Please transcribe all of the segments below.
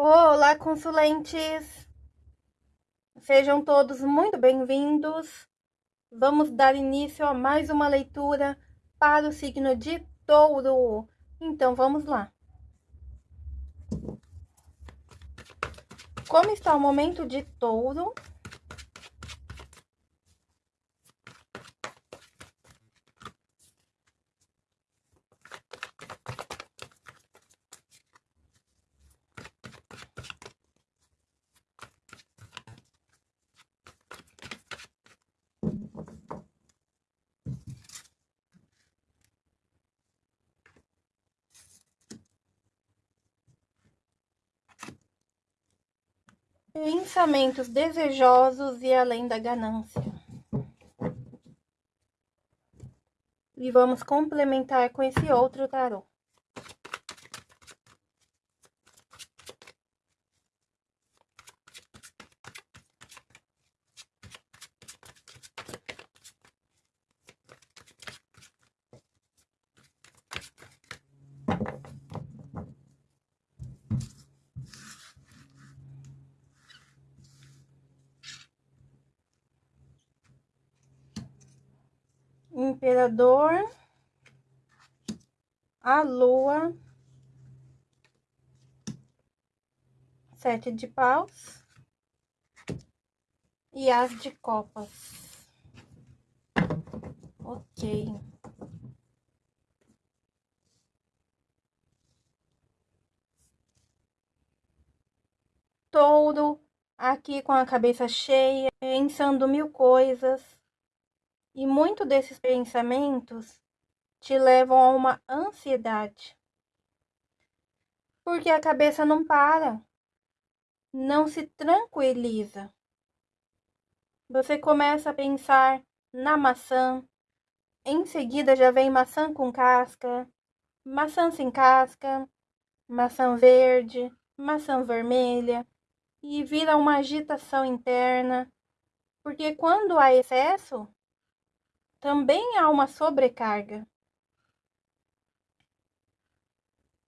Olá, consulentes! Sejam todos muito bem-vindos. Vamos dar início a mais uma leitura para o signo de touro. Então, vamos lá. Como está o momento de touro? Pensamentos desejosos e além da ganância. E vamos complementar com esse outro tarô. Imperador, a Lua, Sete de Paus e As de Copas. Ok. Touro, aqui com a cabeça cheia, pensando mil coisas e muito desses pensamentos te levam a uma ansiedade. Porque a cabeça não para, não se tranquiliza. Você começa a pensar na maçã, em seguida já vem maçã com casca, maçã sem casca, maçã verde, maçã vermelha, e vira uma agitação interna, porque quando há excesso, também há uma sobrecarga.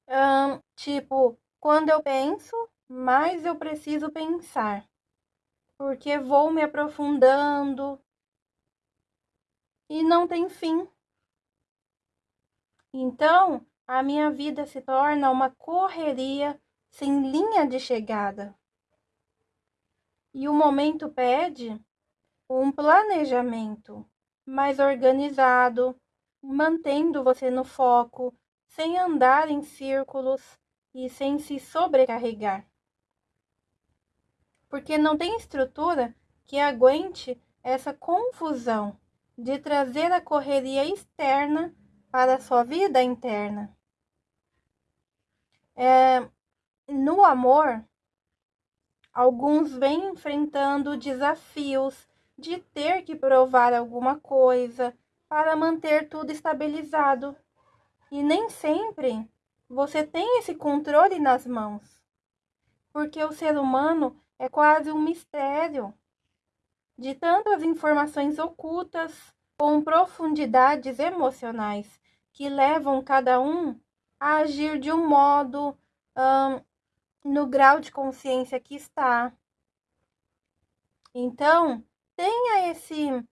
Um, tipo, quando eu penso, mais eu preciso pensar, porque vou me aprofundando e não tem fim. Então, a minha vida se torna uma correria sem linha de chegada. E o momento pede um planejamento, mais organizado, mantendo você no foco, sem andar em círculos e sem se sobrecarregar. Porque não tem estrutura que aguente essa confusão de trazer a correria externa para a sua vida interna. É, no amor, alguns vêm enfrentando desafios de ter que provar alguma coisa para manter tudo estabilizado. E nem sempre você tem esse controle nas mãos, porque o ser humano é quase um mistério de tantas informações ocultas com profundidades emocionais que levam cada um a agir de um modo hum, no grau de consciência que está. Então, tenha esse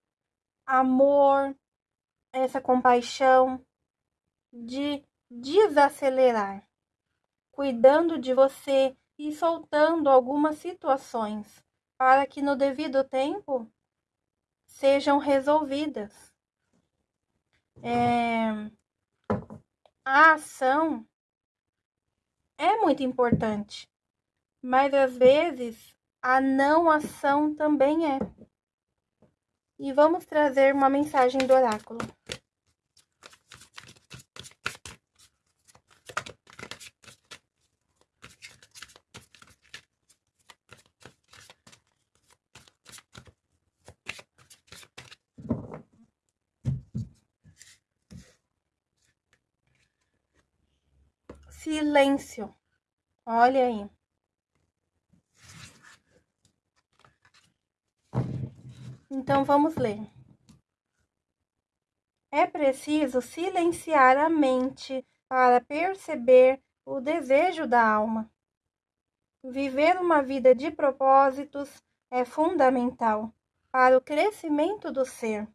amor, essa compaixão de desacelerar, cuidando de você e soltando algumas situações para que no devido tempo sejam resolvidas. É, a ação é muito importante, mas às vezes a não ação também é e vamos trazer uma mensagem do oráculo. Silêncio. Olha aí. Então vamos ler. É preciso silenciar a mente para perceber o desejo da alma. Viver uma vida de propósitos é fundamental para o crescimento do ser.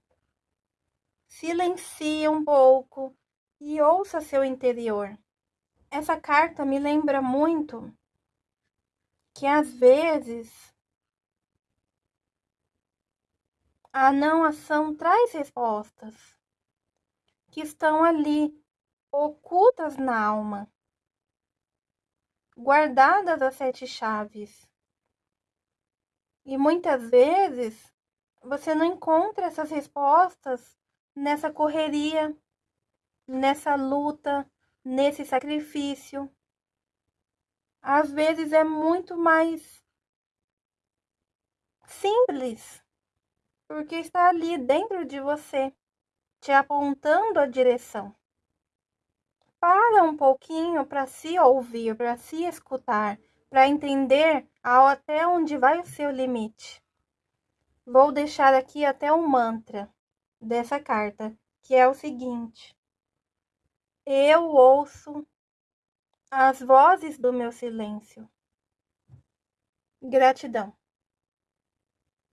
Silencie um pouco e ouça seu interior. Essa carta me lembra muito que às vezes a não ação traz respostas que estão ali ocultas na alma, guardadas as sete chaves. E muitas vezes você não encontra essas respostas nessa correria, nessa luta, nesse sacrifício. Às vezes é muito mais simples, porque está ali dentro de você, te apontando a direção. Para um pouquinho para se ouvir, para se escutar, para entender até onde vai o seu limite. Vou deixar aqui até um mantra dessa carta, que é o seguinte: Eu ouço as vozes do meu silêncio. Gratidão.